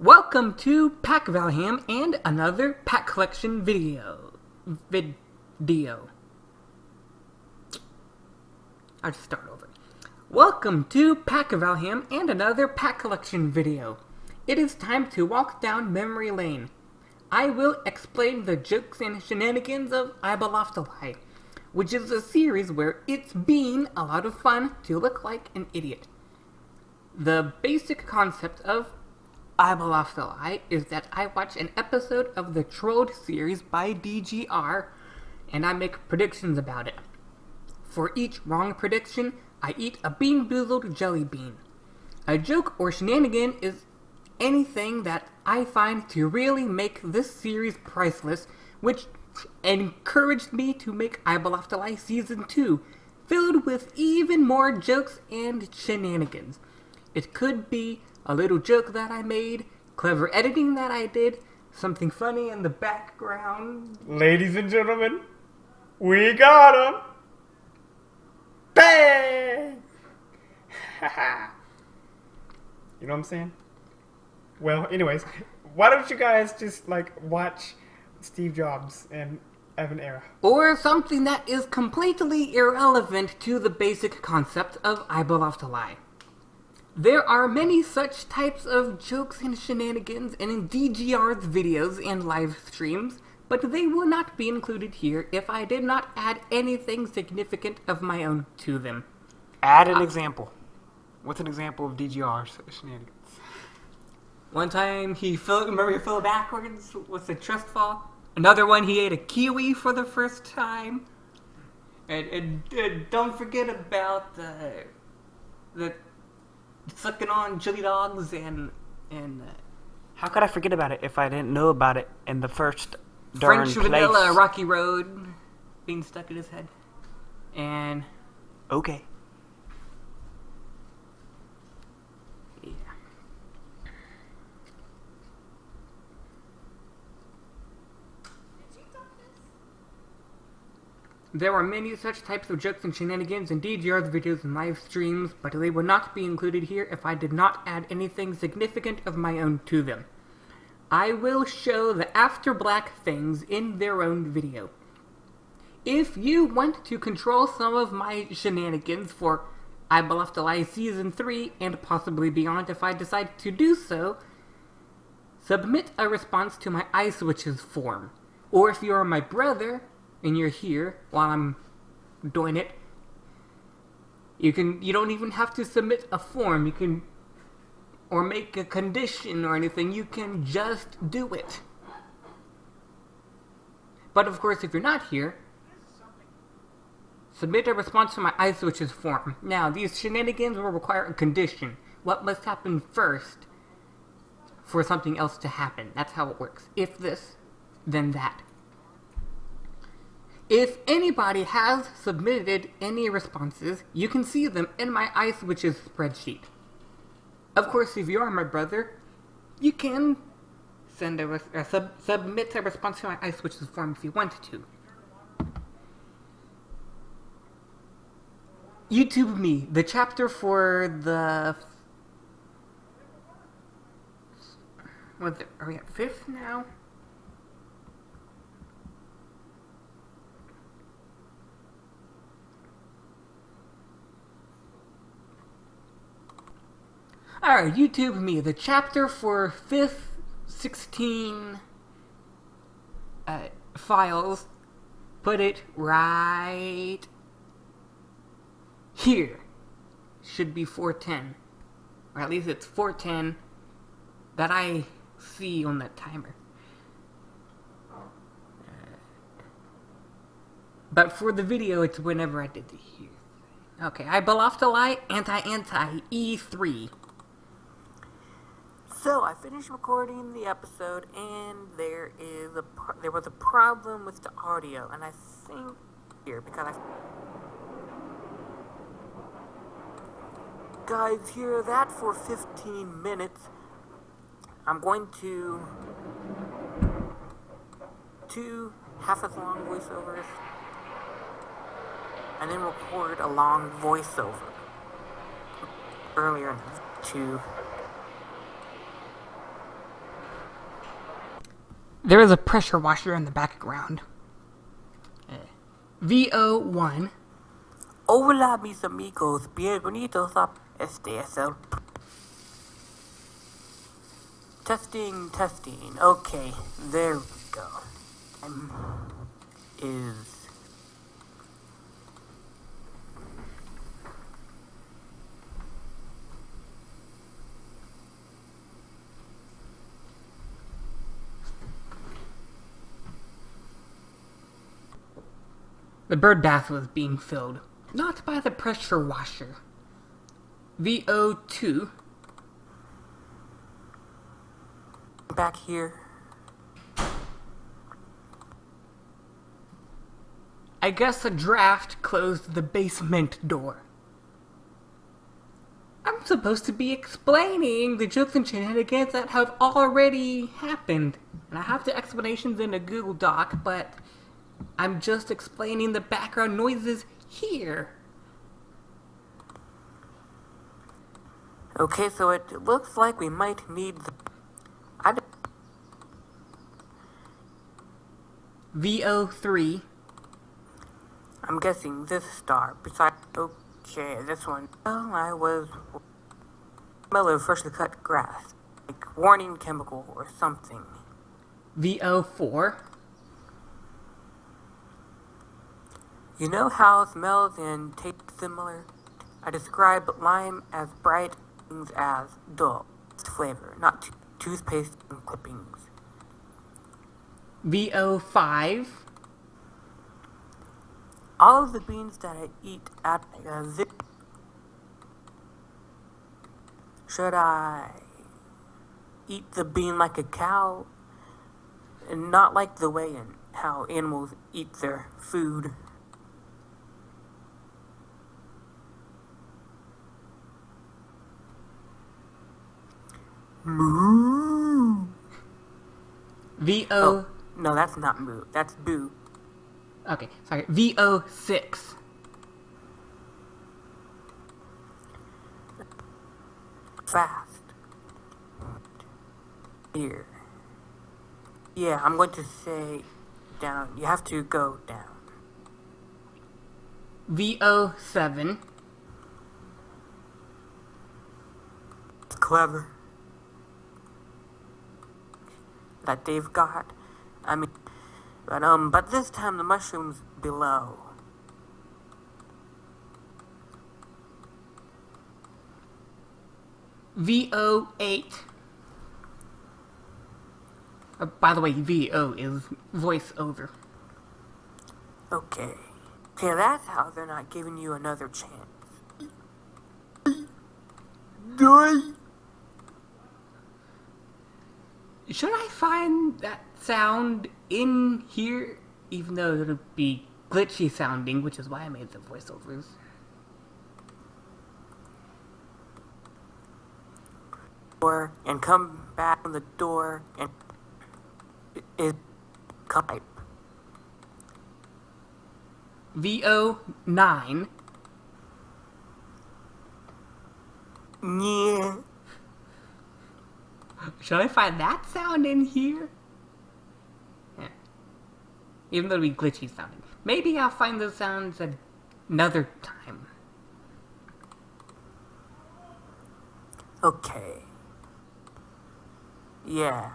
Welcome to Pack Valham and another pack collection video. Video. I'll just start over. Welcome to Pack Valham and another pack collection video. It is time to walk down memory lane. I will explain the jokes and shenanigans of I Lie, which is a series where it's been a lot of fun to look like an idiot. The basic concept of I Lie is that I watch an episode of the Trolled series by DGR and I make predictions about it. For each wrong prediction, I eat a BeanBoozled jelly bean. A joke or shenanigan is anything that I find to really make this series priceless, which encouraged me to make I Lie Season 2, filled with even more jokes and shenanigans. It could be a little joke that I made, clever editing that I did, something funny in the background. Ladies and gentlemen, we got him! Bang! you know what I'm saying? Well, anyways, why don't you guys just like watch Steve Jobs and Evan Era? Or something that is completely irrelevant to the basic concept of I believe to Lie. There are many such types of jokes and shenanigans in DGR's videos and live streams, but they will not be included here if I did not add anything significant of my own to them. Add an uh, example. What's an example of DGR's shenanigans? One time he fell, remember he fell backwards with a trust fall. Another one he ate a kiwi for the first time. And, and, and don't forget about the the sucking on chili dogs and and. Uh, How could I forget about it if I didn't know about it in the first French place? vanilla Rocky Road being stuck in his head, and okay. There are many such types of jokes and shenanigans in DGR's videos and live streams, but they would not be included here if I did not add anything significant of my own to them. I will show the After Black things in their own video. If you want to control some of my shenanigans for I to Lie Season 3 and possibly beyond if I decide to do so, submit a response to my iSwitches form. Or if you are my brother, and you're here while I'm doing it, you can you don't even have to submit a form. You can or make a condition or anything. You can just do it. But of course, if you're not here, submit a response to my iSwitches form. Now, these shenanigans will require a condition. What must happen first for something else to happen? That's how it works. If this, then that. If anybody has submitted any responses, you can see them in my iSwitches spreadsheet. Of course, if you are my brother, you can send a, a uh, sub, submit a response to my iSwitches form if you want to. YouTube me, the chapter for the what are we at fifth now? Alright, YouTube me. The chapter for 5th 16 uh, files, put it right here. Should be 410. Or at least it's 410 that I see on that timer. But for the video, it's whenever I did the here. Okay, I to Lie Anti-Anti E3. So I finished recording the episode, and there is a there was a problem with the audio, and I think here because I guys hear that for 15 minutes. I'm going to two half as long voiceovers, and then record a long voiceover earlier to There is a pressure washer in the background. Uh, VO1. Hola, mis amigos. Bienvenidos a este es el. Testing, testing. Okay, there we go. Um, is. The bird bath was being filled, not by the pressure washer. VO2. back here? I guess the draft closed the basement door. I'm supposed to be explaining the jokes and shenanigans that have already happened. And I have the explanations in a Google Doc, but I'm just explaining the background noises here. Okay, so it looks like we might need the. I d- VO3. I'm guessing this star. Besides, okay, this one. Well, I was. Smell of freshly cut grass. Like warning chemical or something. VO4. You know how smells and taste similar? I describe lime as bright things as dull flavor, not toothpaste and clippings. VO5. All of the beans that I eat at uh, this. Should I eat the bean like a cow and not like the way in how animals eat their food? Moo. VO. Oh, no, that's not moo. That's boo. Okay, sorry. VO6. Fast. Here. Yeah, I'm going to say down. You have to go down. VO7. Clever. That they've got. I mean, but um, but this time the mushrooms below. VO8. Uh, by the way, VO is voiceover. Okay. Okay, that's how they're not giving you another chance. Should I find that sound in here? Even though it'll be glitchy sounding, which is why I made the voiceovers. Door and come back on the door and is pipe. VO9. Yeah. Should I find that sound in here? Yeah. Even though it'll be glitchy sounding. Maybe I'll find those sounds another time. Okay. Yeah.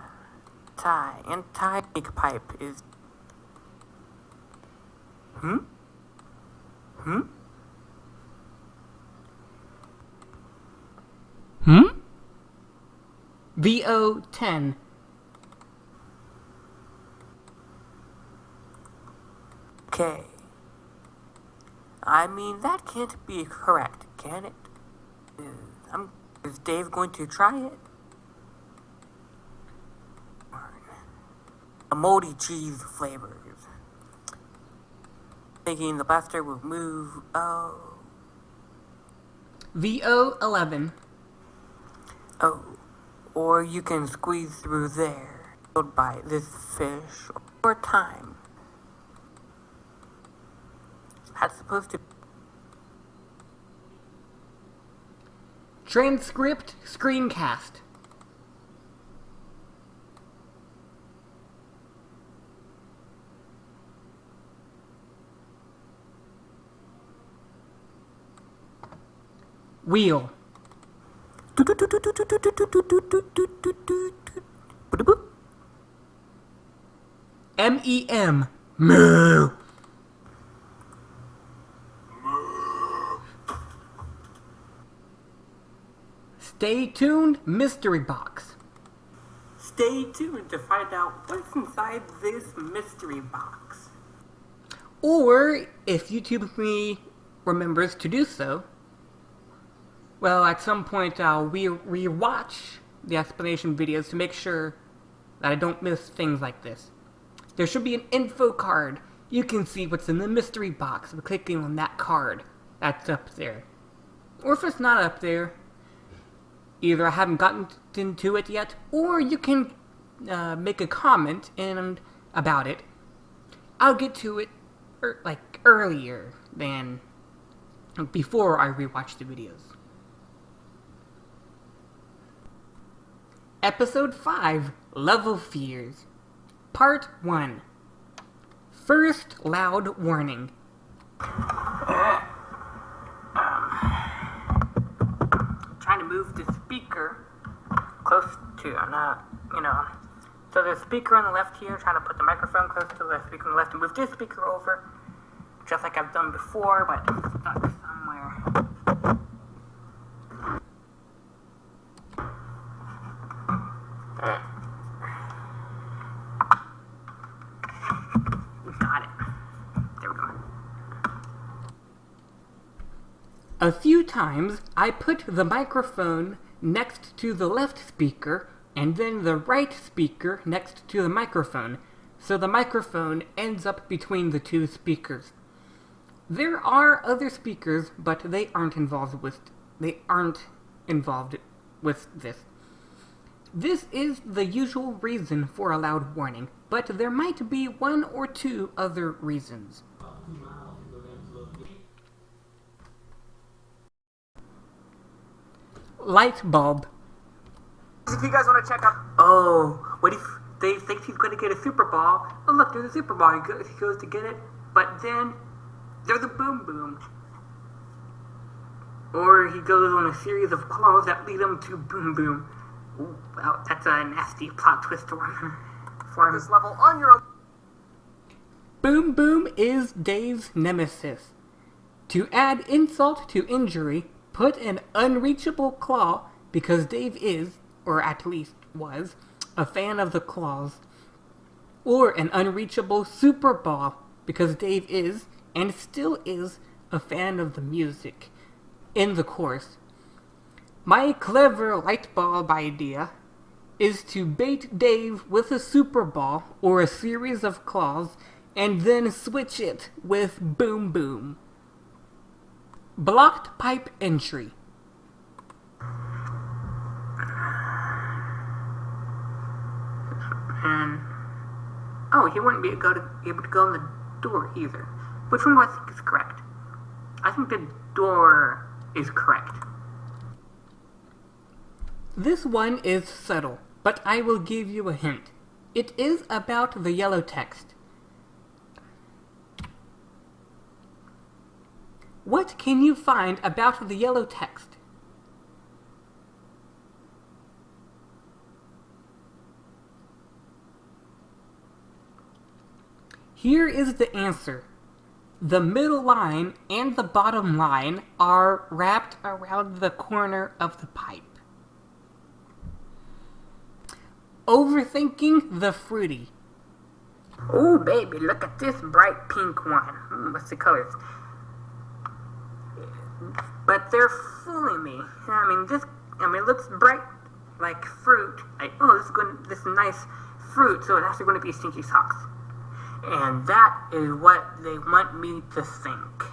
Tie and tie big pipe is. Hmm? Hmm? Hmm? VO10. Okay. I mean, that can't be correct, can it? Is, I'm, is Dave going to try it? A moldy cheese flavors. Thinking the blaster will move. Oh. VO11. Oh or you can squeeze through there, killed by this fish, or time. That's supposed to Transcript Screencast. Wheel. M E M. Moo. Stay tuned, mystery box. Stay tuned to find out what's inside this mystery box. Or, if YouTube me remembers to do so, well, at some point I'll re rewatch the explanation videos to make sure that I don't miss things like this. There should be an info card. You can see what's in the mystery box by clicking on that card that's up there. Or if it's not up there, either I haven't gotten into it yet, or you can uh, make a comment and about it. I'll get to it er, like earlier than before I rewatch the videos. Episode 5 Level Fears Part 1 First Loud Warning trying to move the speaker close to, I'm not, you know. So a speaker on the left here, trying to put the microphone close to the speaker on the left and move this speaker over, just like I've done before, but it's Got it. There we go. A few times I put the microphone next to the left speaker and then the right speaker next to the microphone, so the microphone ends up between the two speakers. There are other speakers, but they aren't involved with they aren't involved with this. This is the usual reason for a loud warning, but there might be one or two other reasons. Light bulb. If you guys want to check out, oh, what if Dave thinks he's going to get a Super Ball? Oh, look, there's a Super Ball. He he goes to get it, but then there's a boom boom. Or he goes on a series of claws that lead him to boom boom. Ooh, well, that's a nasty plot twist for him. For this level on your own. Boom Boom is Dave's nemesis. To add insult to injury, put an unreachable claw because Dave is, or at least was, a fan of the claws. Or an unreachable super ball because Dave is, and still is, a fan of the music. In the course. My clever light bulb idea is to bait Dave with a super ball or a series of claws and then switch it with Boom Boom. Blocked pipe entry. And oh, he wouldn't be able to, able to go in the door either. Which one do I think is correct? I think the door is correct. This one is subtle, but I will give you a hint. It is about the yellow text. What can you find about the yellow text? Here is the answer. The middle line and the bottom line are wrapped around the corner of the pipe. Overthinking the fruity. Oh, baby, look at this bright pink one. Hmm, what's the colors? But they're fooling me. I mean, this. I mean, it looks bright like fruit. Like, oh, this is going. This is nice fruit, so it's actually going to be stinky socks. And that is what they want me to think.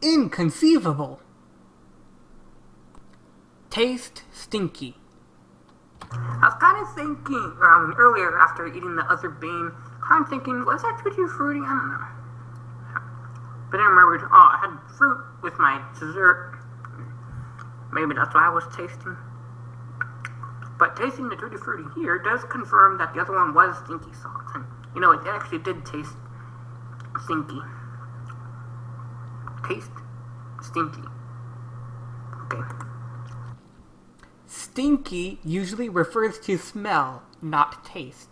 Inconceivable. Taste stinky. I was kind of thinking um, earlier after eating the other bean, kind of thinking, was that too fruity? I don't know. But then I remembered, oh, I had fruit with my dessert. Maybe that's what I was tasting. But tasting the tutti frutti here does confirm that the other one was stinky socks, and you know it actually did taste stinky. taste, stinky. Okay. Stinky usually refers to smell, not taste.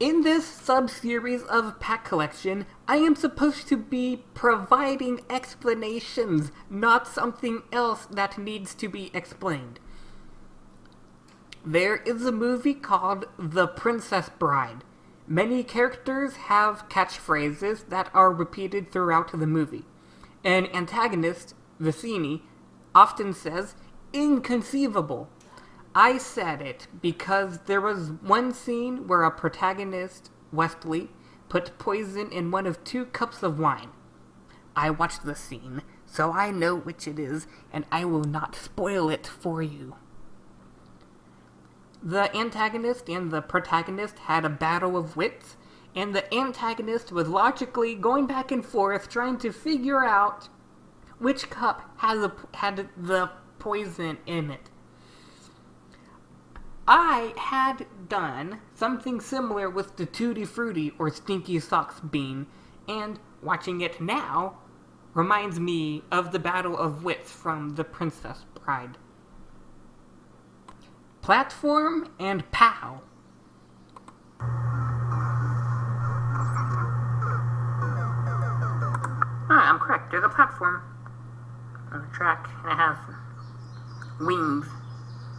In this sub-series of pack collection, I am supposed to be providing explanations, not something else that needs to be explained. There is a movie called The Princess Bride. Many characters have catchphrases that are repeated throughout the movie. An antagonist, Vizzini, often says, inconceivable. I said it because there was one scene where a protagonist, Westley, put poison in one of two cups of wine. I watched the scene, so I know which it is, and I will not spoil it for you. The antagonist and the protagonist had a battle of wits, and the antagonist was logically going back and forth trying to figure out which cup had the, had the poison in it. I had done something similar with the Tutti Frutti or Stinky Socks bean, and watching it now reminds me of the Battle of Wits from The Princess Bride. Platform and POW. Ah, I'm correct. There's a platform on the track, and it has wings,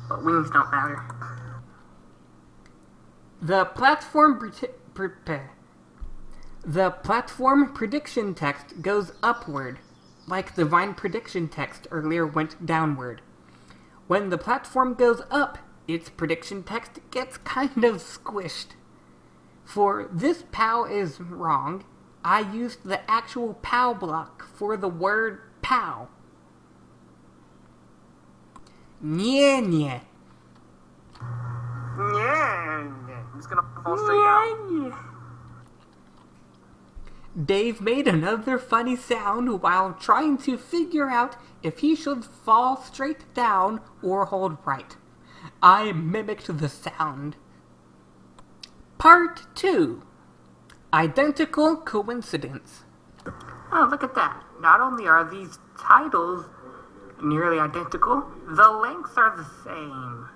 but wings don't matter. The platform the platform prediction text goes upward, like the vine prediction text earlier went downward. When the platform goes up, its prediction text gets kind of squished. For this POW is wrong, I used the actual POW block for the word POW. Nye nye. Yeah, I'm just gonna fall straight out. Dave made another funny sound while trying to figure out if he should fall straight down or hold right. I mimicked the sound. Part 2 Identical Coincidence. Oh, look at that. Not only are these titles nearly identical, the lengths are the same.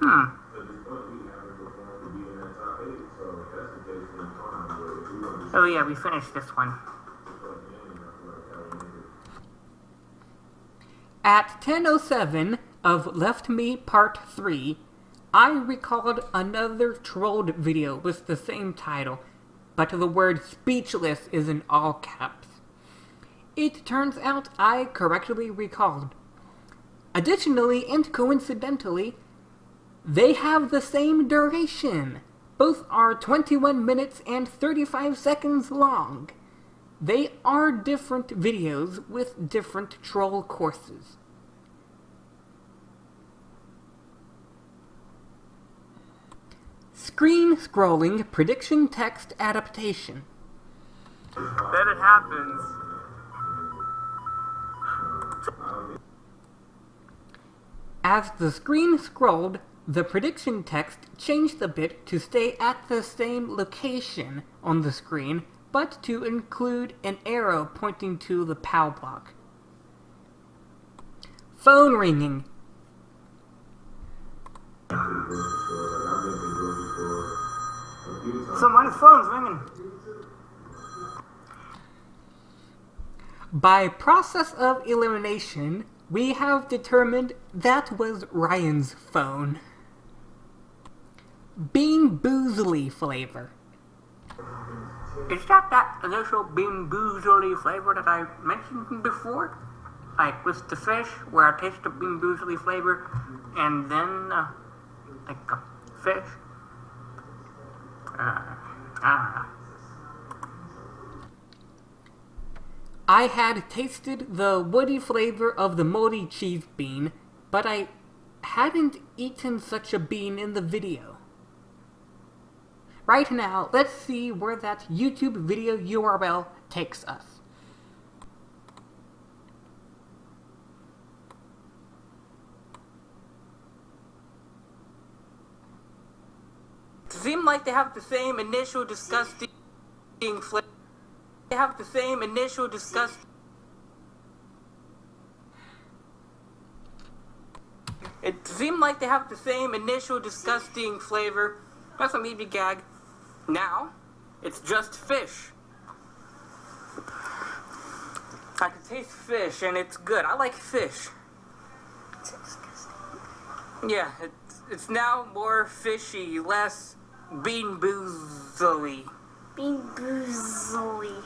Hmm. Oh yeah, we finished this one. At 10.07 of Left Me Part 3, I recalled another trolled video with the same title, but the word speechless is in all caps. It turns out I correctly recalled. Additionally and coincidentally, they have the same duration. Both are 21 minutes and 35 seconds long. They are different videos with different troll courses. Screen scrolling prediction text adaptation. Then it happens. As the screen scrolled, the prediction text changed a bit to stay at the same location on the screen, but to include an arrow pointing to the POW block. Phone ringing. Someone's phone's ringing. By process of elimination, we have determined that was Ryan's phone. Bean Boozley flavor. Is that that initial bean boozley flavor that I mentioned before? Like with the fish, where I taste the bean boozley flavor, and then uh, like a fish. I I had tasted the woody flavor of the moldy cheese bean, but I hadn't eaten such a bean in the video. Right now, let's see where that YouTube video URL takes us. Seemed like they have the same initial disgusting flavor. They have the same initial disgusting. It seemed like they have the same initial disgusting flavor. That's a maybe gag. Now, it's just fish. I can taste fish and it's good. I like fish. It's disgusting. Yeah, it's, it's now more fishy, less bean boozily. Bean boozily.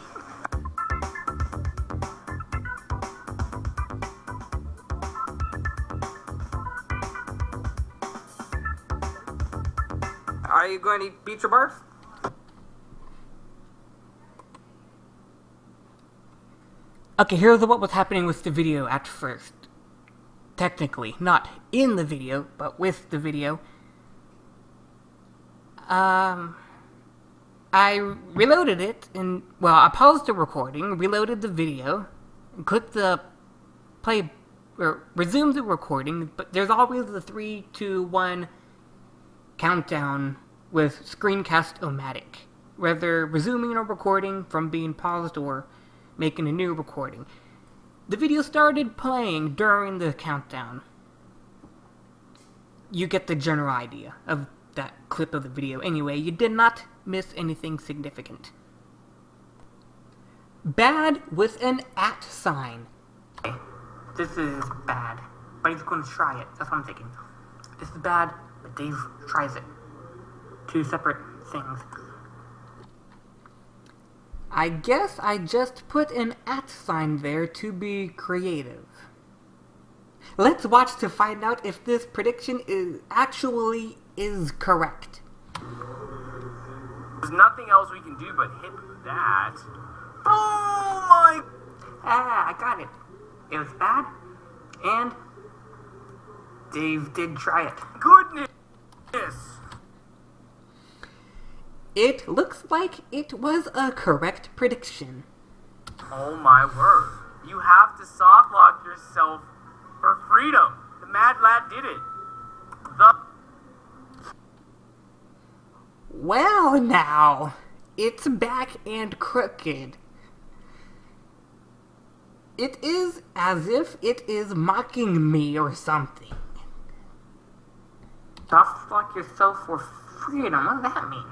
Are you going to eat beach or barf? Okay, here's what was happening with the video at first. Technically, not in the video, but with the video. Um, I reloaded it, and, well, I paused the recording, reloaded the video, and clicked the play, or resume the recording, but there's always the 3, 2, 1 countdown with Screencast-O-Matic, whether resuming a recording from being paused or making a new recording. The video started playing during the countdown. You get the general idea of that clip of the video. Anyway, you did not miss anything significant. Bad with an at sign. This is bad, but he's going to try it. That's what I'm thinking. This is bad, but Dave tries it. Two separate things. I guess I just put an at sign there to be creative. Let's watch to find out if this prediction is actually is correct. There's nothing else we can do but hit that. Oh my! Ah, I got it. It was bad, and Dave did try it. Goodness! It looks like it was a correct prediction. Oh my word. You have to soft lock yourself for freedom. The mad lad did it. The Well, now, it's back and crooked. It is as if it is mocking me or something. Soft lock yourself for freedom. What does that mean?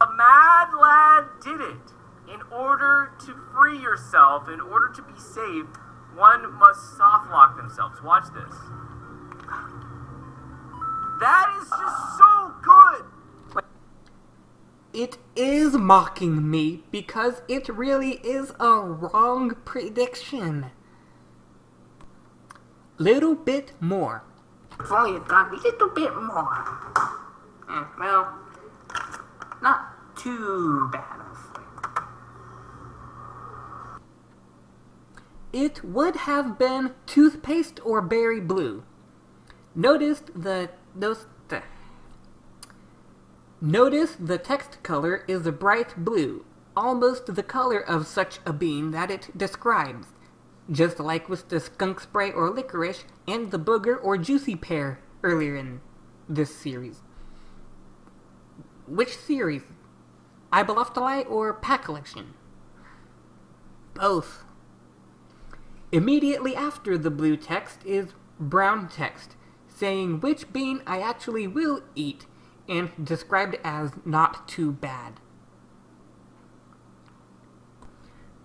A mad lad did it. In order to free yourself, in order to be saved, one must soft lock themselves. Watch this. That is just so good. It is mocking me because it really is a wrong prediction. Little bit more. If only got a little bit more. Eh, well, not too bad. It would have been toothpaste or berry blue. Notice the those Notice the text color is a bright blue, almost the color of such a bean that it describes, just like with the skunk spray or licorice and the booger or juicy pear earlier in this series. Which series? Ibelophthali or Pack Collection? Both. Immediately after the blue text is brown text, saying which bean I actually will eat and described as not too bad.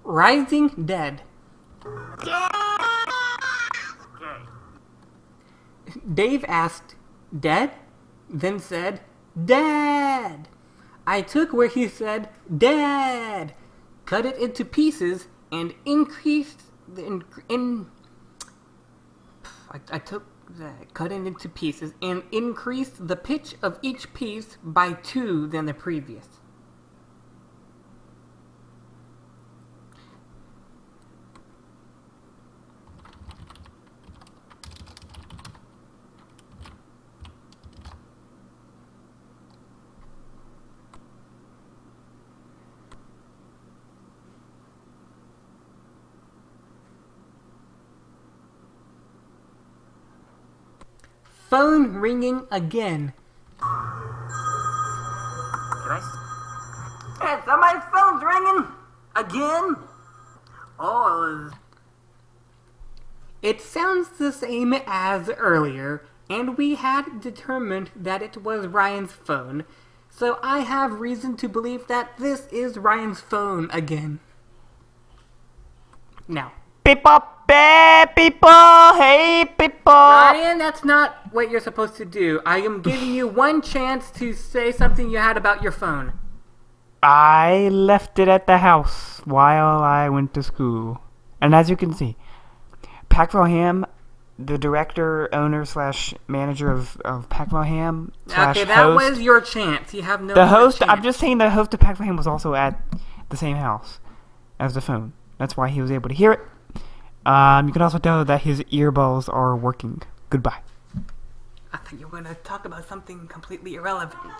Rising Dead. Dave asked, Dead? Then said, Dad! I took where he said, Dad! Cut it into pieces and increased the in, in I, I took cut it into pieces, and increase the pitch of each piece by two than the previous. phone ringing again. Can I? Hey, somebody's phone's ringing again. Oh. It sounds the same as earlier, and we had determined that it was Ryan's phone, so I have reason to believe that this is Ryan's phone again. Now. Beep up bad people, hey people. Ryan, that's not what you're supposed to do. I am giving you one chance to say something you had about your phone. I left it at the house while I went to school. And as you can see, Packville Ham, the director, owner, slash manager of, of Packville Ham, slash Okay, that host. was your chance. You have no the host, I'm just saying the host of Packville Ham was also at the same house as the phone. That's why he was able to hear it. Um, you can also tell that his earballs are working. Goodbye. I thought you were going to talk about something completely irrelevant.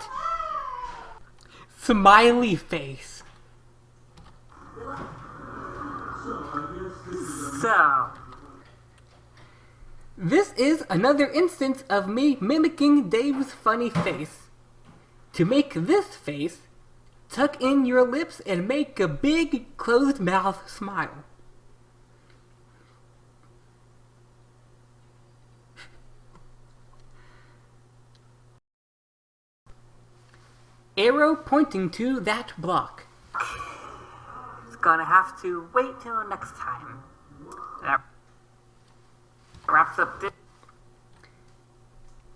Smiley face. so. This is another instance of me mimicking Dave's funny face. To make this face, tuck in your lips and make a big closed mouth smile. Arrow pointing to that block. It's gonna have to wait till next time. That wraps up this.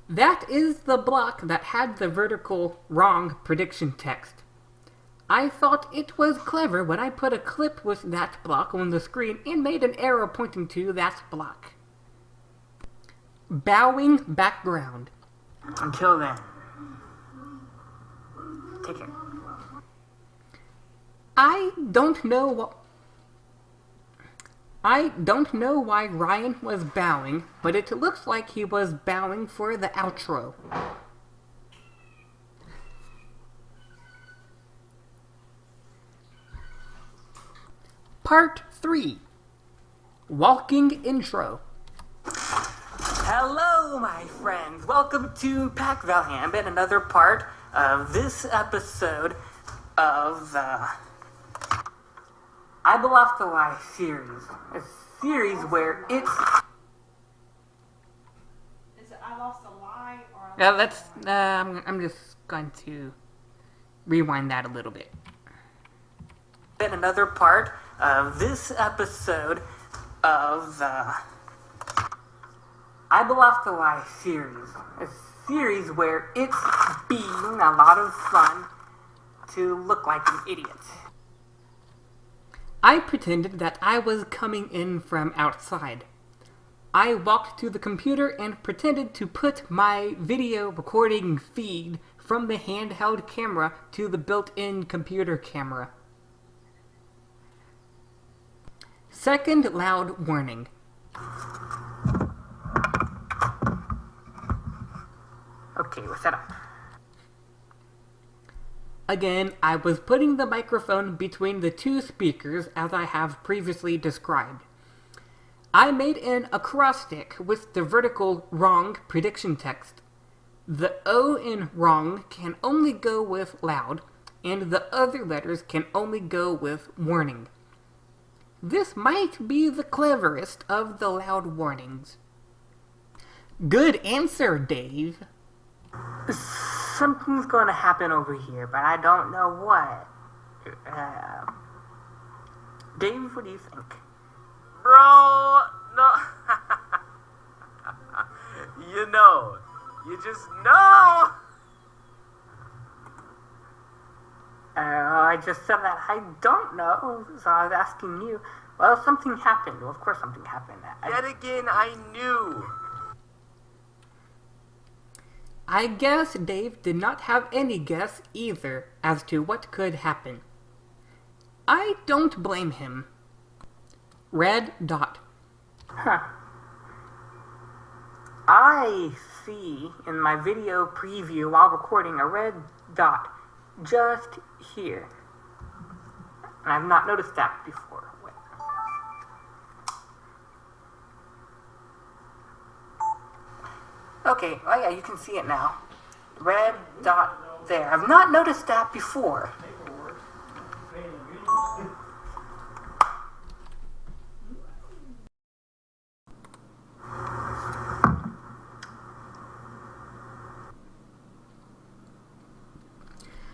That is the block that had the vertical wrong prediction text. I thought it was clever when I put a clip with that block on the screen and made an arrow pointing to that block. Bowing background. Until then. Take care. I don't know what. I don't know why Ryan was bowing, but it looks like he was bowing for the outro. Part 3 Walking Intro. Hello, my friends. Welcome to Pack Valham and another part of this episode of the I Belong to Lie series. A series where it's Is it I lost a lie or Yeah, let's. Uh, I'm, I'm just going to rewind that a little bit. been another part of this episode of the I Belong to Lie series. A series where it's being a lot of fun to look like an idiot. I pretended that I was coming in from outside. I walked to the computer and pretended to put my video recording feed from the handheld camera to the built in computer camera. Second loud warning. Okay, we're set up. Again, I was putting the microphone between the two speakers as I have previously described. I made an acrostic with the vertical wrong prediction text. The O in wrong can only go with loud, and the other letters can only go with warning. This might be the cleverest of the loud warnings. Good answer, Dave. Something's going to happen over here, but I don't know what. Uh, Dave, what do you think? Bro, no. you know. You just know. Uh, I just said that I don't know, so I was asking you. Well, something happened. Well, of course something happened. I, Yet again, I knew. I guess Dave did not have any guess either as to what could happen. I don't blame him. Red dot. Huh. I see in my video preview while recording a red dot just here. And I've not noticed that before. Okay, oh yeah, you can see it now. Red dot there. I've not noticed that before.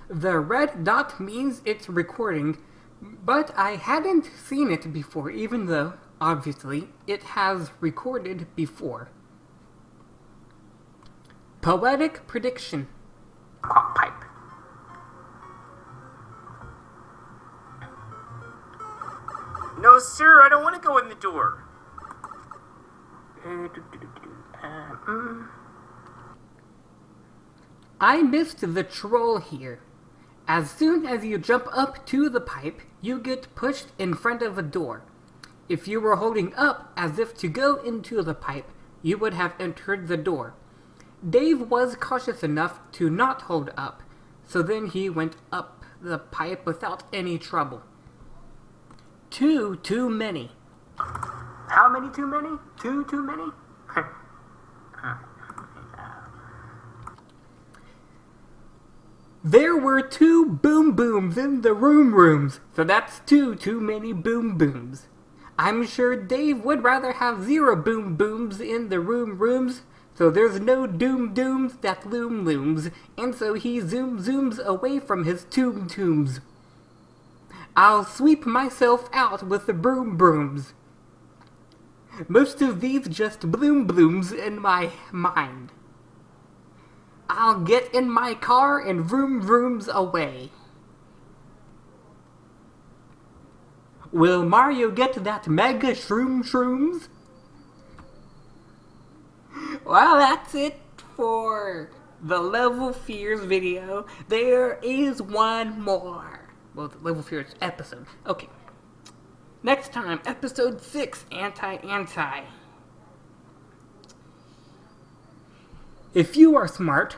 The red dot means it's recording, but I hadn't seen it before even though, obviously, it has recorded before. Poetic prediction. Quack pipe. No, sir, I don't want to go in the door. Do, do, do, do. Uh, mm. I missed the troll here. As soon as you jump up to the pipe, you get pushed in front of a door. If you were holding up as if to go into the pipe, you would have entered the door. Dave was cautious enough to not hold up, so then he went up the pipe without any trouble. Two too many. How many too many? Two too many? There were two boom booms in the room rooms, so that's two too many boom booms. I'm sure Dave would rather have zero boom booms in the room rooms, so there's no doom dooms that loom looms, and so he zoom zooms away from his tomb tombs. I'll sweep myself out with the broom brooms. Most of these just bloom blooms in my mind. I'll get in my car and vroom vrooms away. Will Mario get that mega shroom shrooms? Well, that's it for the Level Fears video. There is one more. Well, the Level Fears episode. Okay. Next time, episode 6 Anti Anti. If you are smart,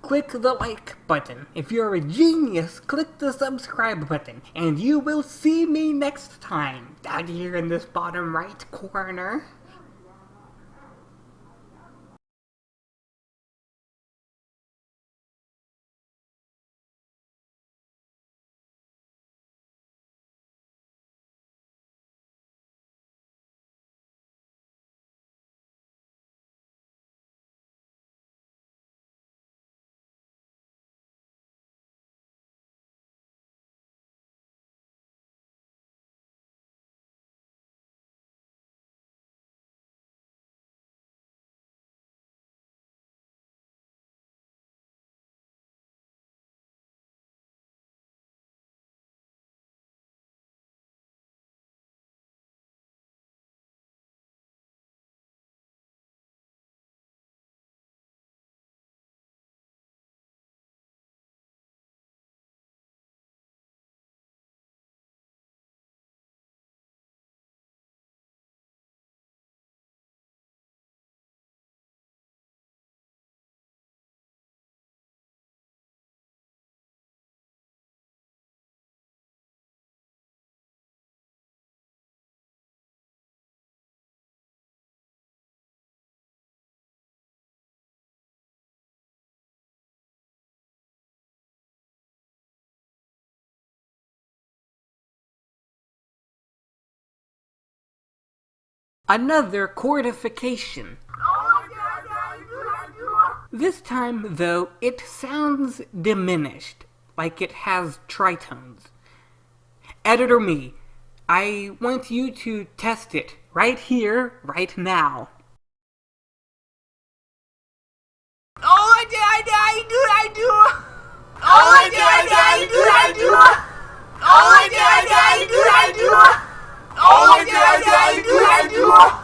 click the like button. If you're a genius, click the subscribe button. And you will see me next time, down here in this bottom right corner. another cordification. This time, though, it sounds diminished, like it has tritones. Editor me, I want you to test it right here, right now. Oh, I do, I do, I do, I do. Oh, I do, I do, I do, I do. Oh, I do, I do, I do, I do. Oh, my God! I do, I do.